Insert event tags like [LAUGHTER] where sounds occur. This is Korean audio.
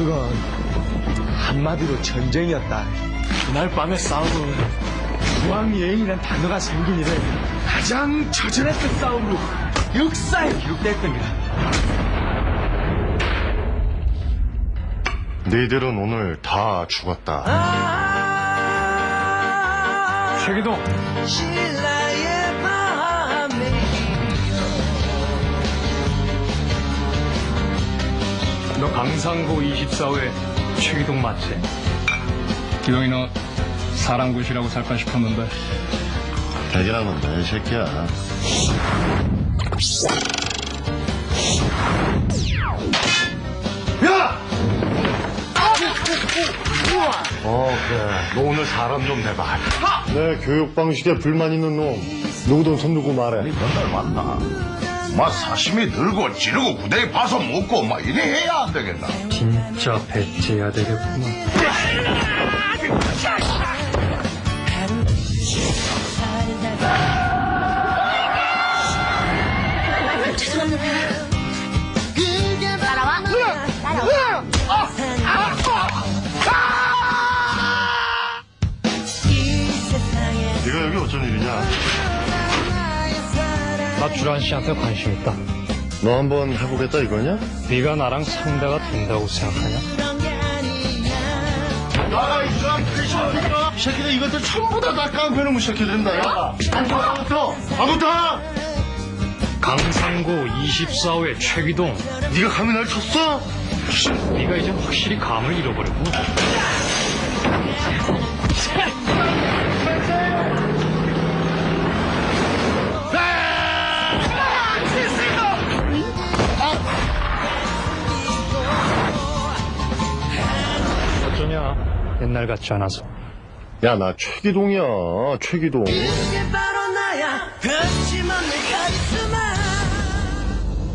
그건 한마디로 전쟁이었다. 그날 밤의 싸움은 무왕예인이란 단어가 생긴 이래 가장 처절했던 싸움으로 역사에 기록됐던 거야. 너희들은 오늘 다 죽었다. 최기동 강상고 24회 최기동 맞지? 기동이 너 사랑굿이라고 살까 싶었는데 대기라는 내 새끼야. 야! 어, 그래. 너 오늘 사람 좀 내봐. 내 교육 방식에 불만 있는 놈, 누구든 손 들고 말해. 맨날 만나. 막 사심이 들고 지르고 구덩이 파서 먹고 막 이래 해야 안 되겠나? 진짜 배째야 되겠구만. 따라와. 따라와. 네가 여기 어쩐 일이냐? 나 주란 씨한테 관심 있다. 너 한번 해보겠다 이거냐? 네가 나랑 상대가 된다고 생각하냐? 나라 이런 크리스마스가 이 새끼들 이것들 전부 다 다 깡패놈의 새끼들인다 야 아무부터 아무부터 강상고 24회 최기동. 네가 감히 날 쳤어? 네가 이제 확실히 감을 잃어버렸고. 어 [LAUGHS] 옛날 같지 않아서. 야 나 최기동이야 최기동